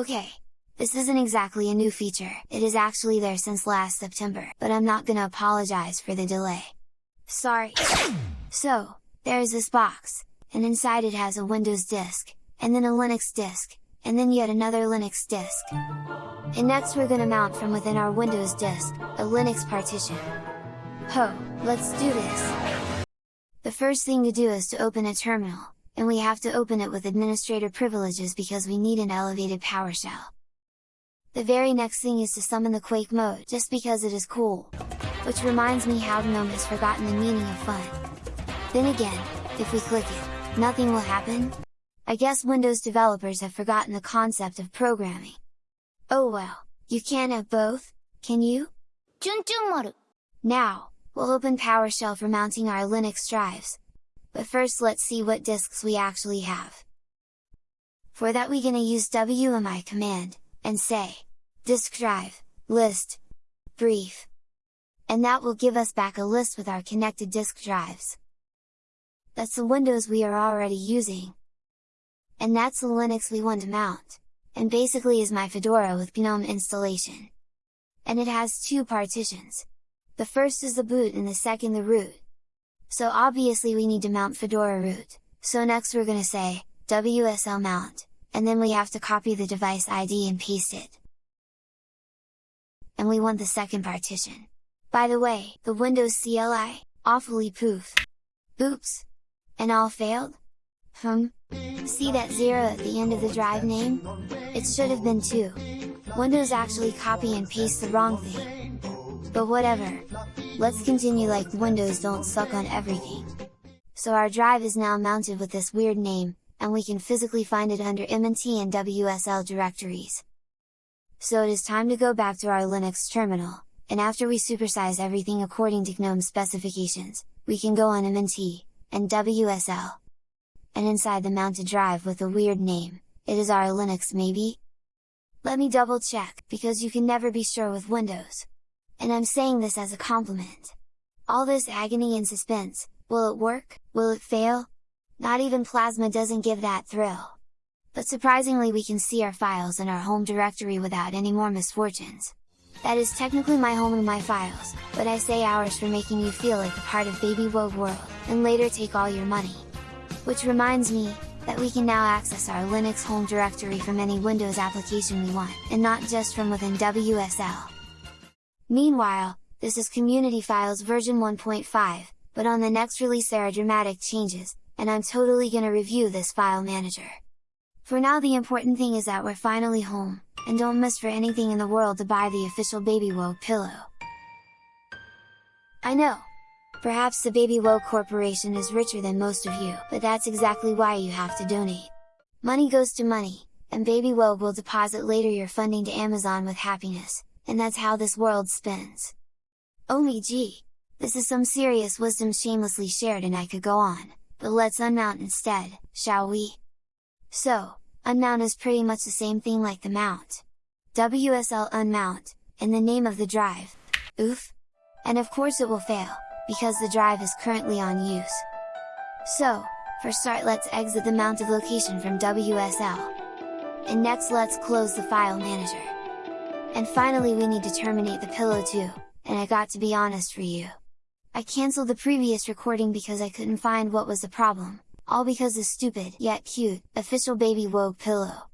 Okay, this isn't exactly a new feature, it is actually there since last September, but I'm not gonna apologize for the delay. Sorry! So, there is this box, and inside it has a Windows disk, and then a Linux disk, and then yet another Linux disk. And next we're gonna mount from within our Windows disk, a Linux partition. Ho, let's do this! The first thing to do is to open a terminal, and we have to open it with administrator privileges because we need an elevated PowerShell. The very next thing is to summon the Quake mode, just because it is cool. Which reminds me how GNOME has forgotten the meaning of fun. Then again, if we click it, nothing will happen? I guess Windows developers have forgotten the concept of programming. Oh well, you can't have both, can you? Now, we'll open PowerShell for mounting our Linux drives. But first let's see what disks we actually have. For that we gonna use WMI command, and say, disk drive, list, brief. And that will give us back a list with our connected disk drives. That's the Windows we are already using. And that's the Linux we want to mount, and basically is my Fedora with GNOME installation. And it has two partitions. The first is the boot and the second the root. So obviously we need to mount Fedora root, so next we're gonna say, WSL mount, and then we have to copy the device ID and paste it. And we want the second partition. By the way, the Windows CLI, awfully poof! Oops! And all failed? Hmm? See that 0 at the end of the drive name? It should have been 2. Windows actually copy and paste the wrong thing. But whatever! Let's continue like Windows don't suck on everything. So our drive is now mounted with this weird name, and we can physically find it under MNT and WSL directories. So it is time to go back to our Linux terminal, and after we supersize everything according to GNOME specifications, we can go on MNT, and WSL. And inside the mounted drive with a weird name, it is our Linux maybe? Let me double check, because you can never be sure with Windows. And I'm saying this as a compliment. All this agony and suspense, will it work, will it fail? Not even Plasma doesn't give that thrill! But surprisingly we can see our files in our home directory without any more misfortunes. That is technically my home and my files, but I say ours for making you feel like a part of Baby Wogue world, and later take all your money. Which reminds me, that we can now access our Linux home directory from any Windows application we want, and not just from within WSL. Meanwhile, this is Community Files version 1.5, but on the next release there are dramatic changes, and I'm totally gonna review this file manager. For now the important thing is that we're finally home, and don't miss for anything in the world to buy the official Baby Wogue pillow. I know! Perhaps the Baby Wogue Corporation is richer than most of you, but that's exactly why you have to donate. Money goes to money, and Baby Wogue will deposit later your funding to Amazon with happiness, and that's how this world spins. Me gee! This is some serious wisdom shamelessly shared and I could go on, but let's unmount instead, shall we? So, unmount is pretty much the same thing like the mount. WSL unmount, in the name of the drive, oof! And of course it will fail, because the drive is currently on use. So, for start let's exit the mounted location from WSL. And next let's close the file manager. And finally we need to terminate the pillow too, and I got to be honest for you. I cancelled the previous recording because I couldn't find what was the problem, all because the stupid, yet cute, official Baby Wogue pillow.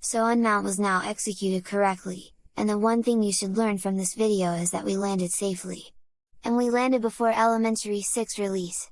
So unmount was now executed correctly, and the one thing you should learn from this video is that we landed safely. And we landed before Elementary 6 release.